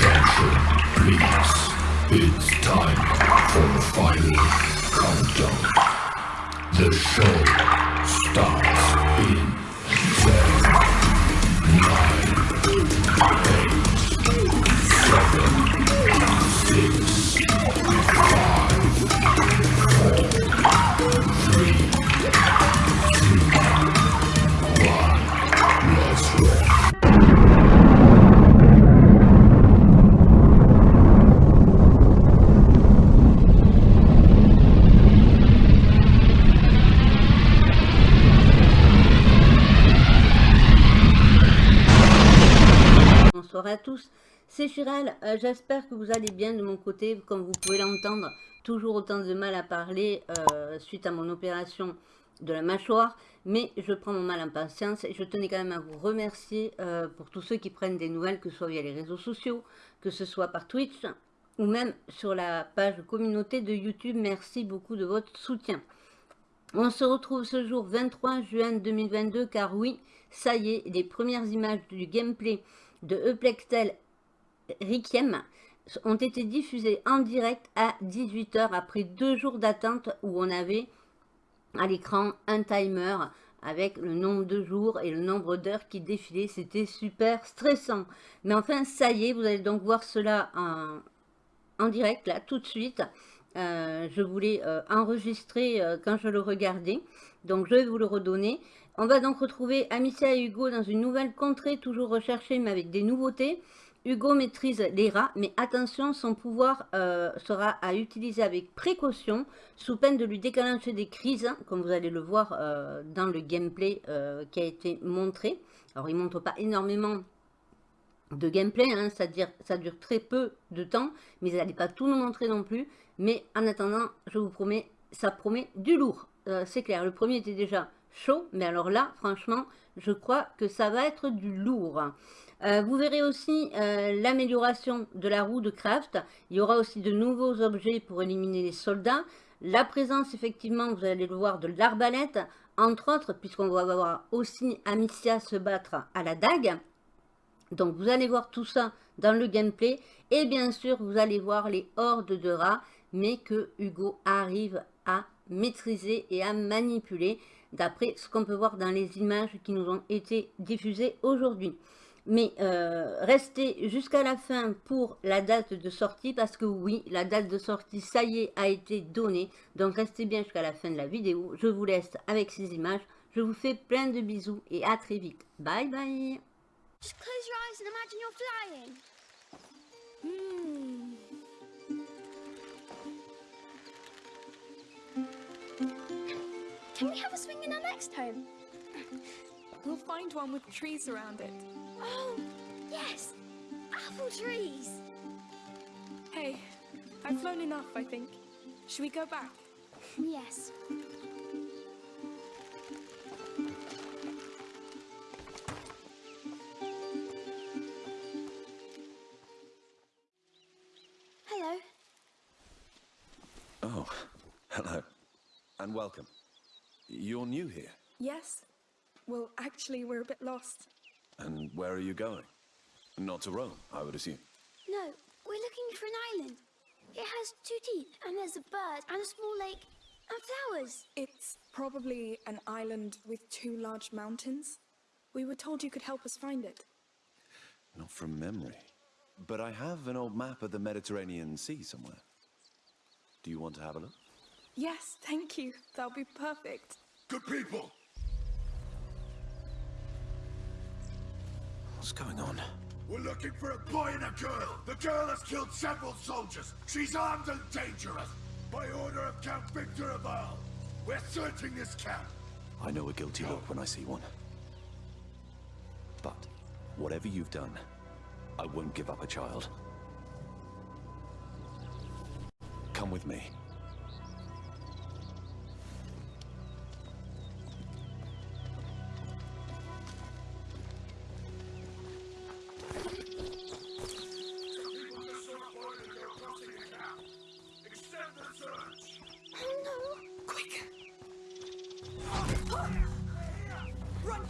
Attention, please. It's time for the final countdown. The show starts in 10, 9, euh, j'espère que vous allez bien de mon côté, comme vous pouvez l'entendre, toujours autant de mal à parler euh, suite à mon opération de la mâchoire, mais je prends mon mal en patience et je tenais quand même à vous remercier euh, pour tous ceux qui prennent des nouvelles, que ce soit via les réseaux sociaux, que ce soit par Twitch ou même sur la page communauté de YouTube, merci beaucoup de votre soutien. On se retrouve ce jour 23 juin 2022 car oui, ça y est, les premières images du gameplay de Eplextel Requiem ont été diffusées en direct à 18h après deux jours d'attente où on avait à l'écran un timer avec le nombre de jours et le nombre d'heures qui défilaient. C'était super stressant. Mais enfin, ça y est, vous allez donc voir cela en, direct, là, tout de suite. Euh, je voulais euh, enregistrer euh, quand je le regardais. Donc, je vais vous le redonner. On va donc retrouver Amicia et Hugo dans une nouvelle contrée, toujours recherchée, mais avec des nouveautés. Hugo maîtrise les rats, mais attention, son pouvoir euh, sera à utiliser avec précaution, sous peine de lui déclencher des crises, comme vous allez le voir euh, dans le gameplay euh, qui a été montré. Alors, il ne montre pas énormément de gameplay, hein, ça, ça dure très peu de temps, mais il n'allait pas tout nous montrer non plus. Mais en attendant, je vous promets, ça promet du lourd. C'est clair, le premier était déjà chaud. Mais alors là, franchement, je crois que ça va être du lourd. Euh, vous verrez aussi euh, l'amélioration de la roue de craft. Il y aura aussi de nouveaux objets pour éliminer les soldats. La présence, effectivement, vous allez le voir, de l'arbalète, entre autres, puisqu'on va voir aussi Amicia se battre à la dague. Donc, vous allez voir tout ça dans le gameplay. Et bien sûr, vous allez voir les hordes de rats, mais que Hugo arrive à maîtriser et à manipuler d'après ce qu'on peut voir dans les images qui nous ont été diffusées aujourd'hui. Mais euh, restez jusqu'à la fin pour la date de sortie, parce que oui, la date de sortie, ça y est, a été donnée. Donc restez bien jusqu'à la fin de la vidéo. Je vous laisse avec ces images. Je vous fais plein de bisous et à très vite. Bye bye Can we have a swing in our next home? We'll find one with trees around it. Oh, yes! Apple trees! Hey, I've flown enough, I think. Should we go back? Yes. Hello. Oh, hello. And welcome. You're new here. Yes. Well, actually, we're a bit lost. And where are you going? Not to Rome, I would assume. No, we're looking for an island. It has two teeth, and there's a bird, and a small lake, and flowers. It's probably an island with two large mountains. We were told you could help us find it. Not from memory. But I have an old map of the Mediterranean Sea somewhere. Do you want to have a look? Yes, thank you. That'll be perfect. Good people! What's going on? We're looking for a boy and a girl. The girl has killed several soldiers. She's armed and dangerous. By order of Count Victor of Arles. We're searching this camp. I know a guilty look when I see one. But, whatever you've done, I won't give up a child. Come with me.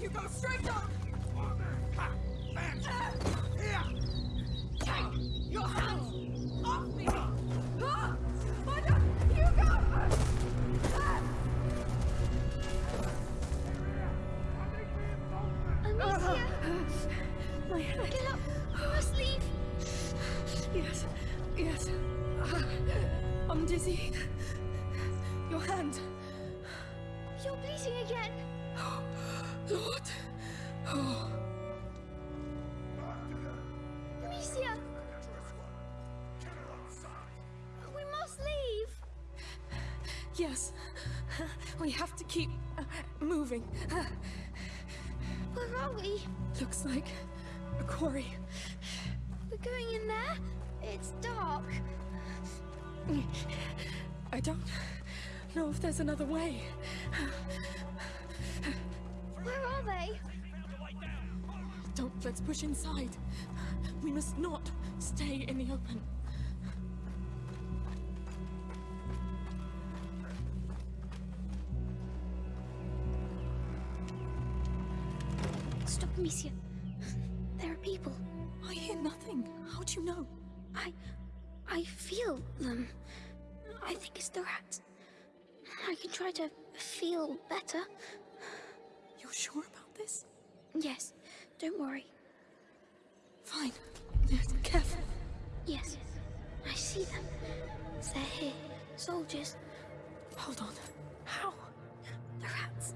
Run, Hugo, straight on! Here! Take your hands off me! I. You go! Amicia, My head. get up. We must leave. Yes, yes. I'm dizzy. Your hand. You're bleeding again. Lord. Oh, Amicia, we must leave. yes. We have to keep uh, moving. Where are we? looks like a quarry. We're going in there? It's dark. I don't know if there's another way. They? Don't let's push inside. We must not stay in the open. Stop, Amicia. There are people. I hear nothing. How do you know? I... I feel them. I think it's the rats. I can try to feel better. You're sure about this? Yes, don't worry. Fine. Careful. Yes, I see them. They're here. Soldiers. Hold on. How? The rats.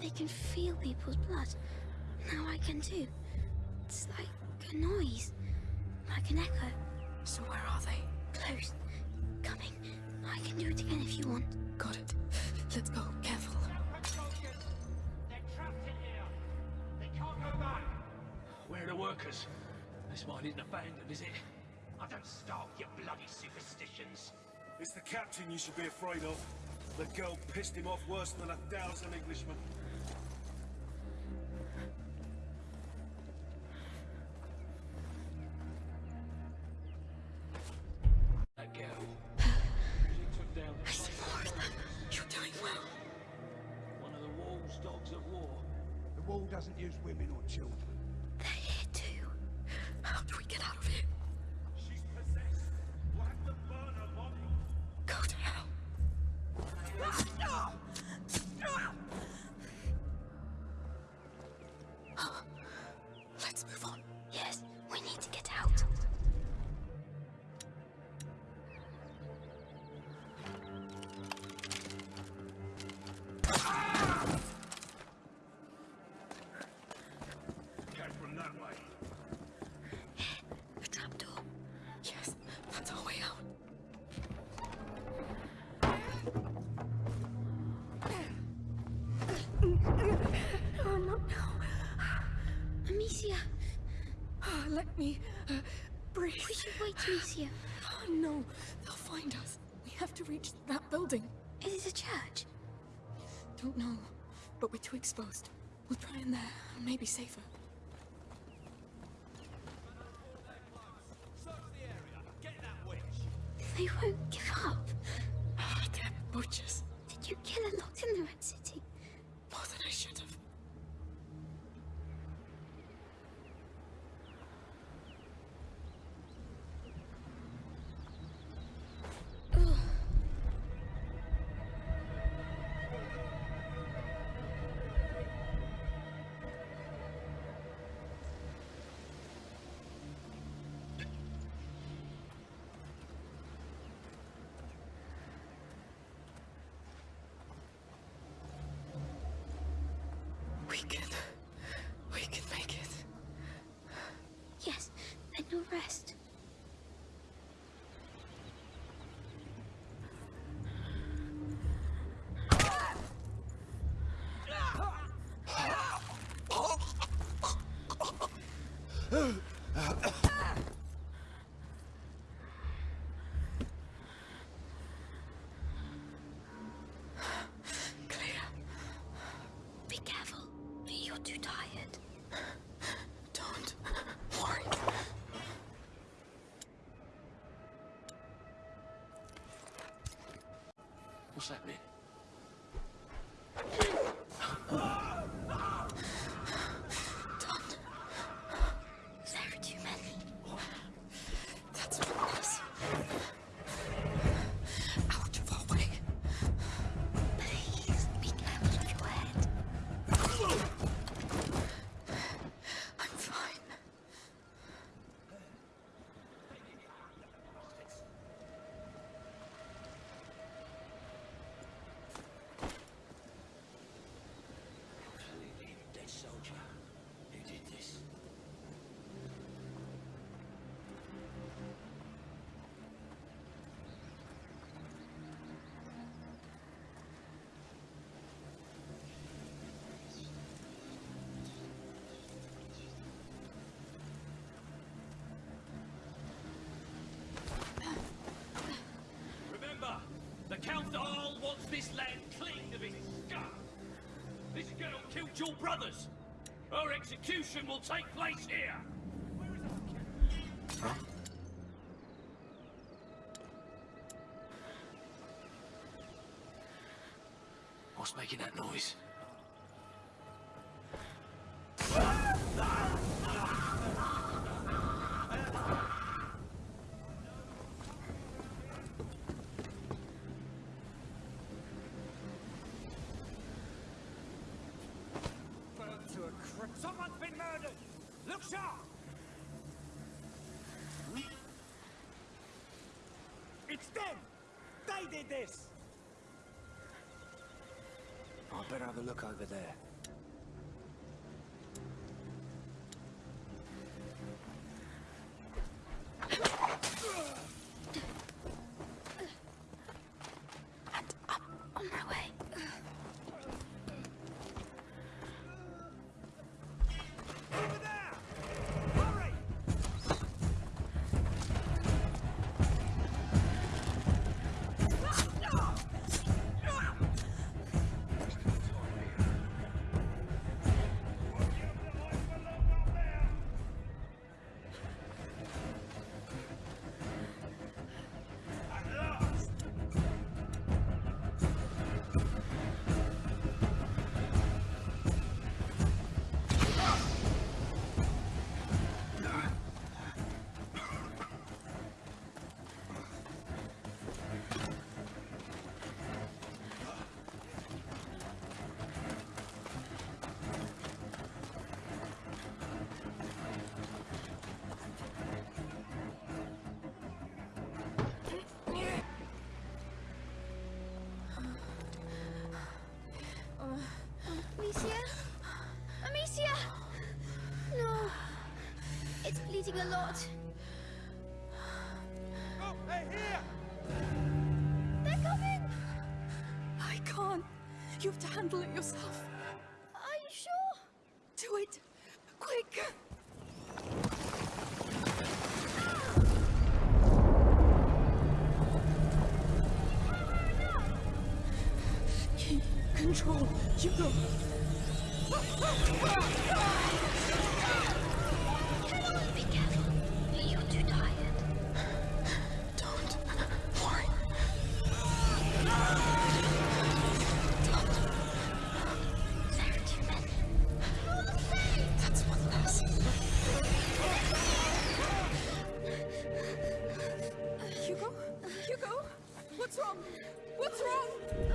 They can feel people's blood. Now I can too. It's like a noise. Like an echo. So where are they? Close. Coming. I can do it again if you want. Got it. Let's go. Careful. This mine isn't abandoned, is it? I don't start with your bloody superstitions. It's the captain you should be afraid of. The girl pissed him off worse than a thousand Englishmen. Me uh, breathe. we should wait, Amicia. Oh, no, they'll find us. We have to reach that building. Is it a church? Don't know, but we're too exposed. We'll try in there. Maybe safer. They won't give up. Ah, they're butchers. Did you kill a lot in the Red you'll rest. Clear. Be careful. You're too tired. Don't worry. What's happening? There this land clean of its scum. This girl killed your brothers. Her execution will take place here. Huh? What's making that noise? It's them! They did this! I better have a look over there. A lot. Hey, here! They're coming! I can't. You have to handle it yourself. Are you sure? Do it. Quick. Control. You go. What's wrong? What's wrong?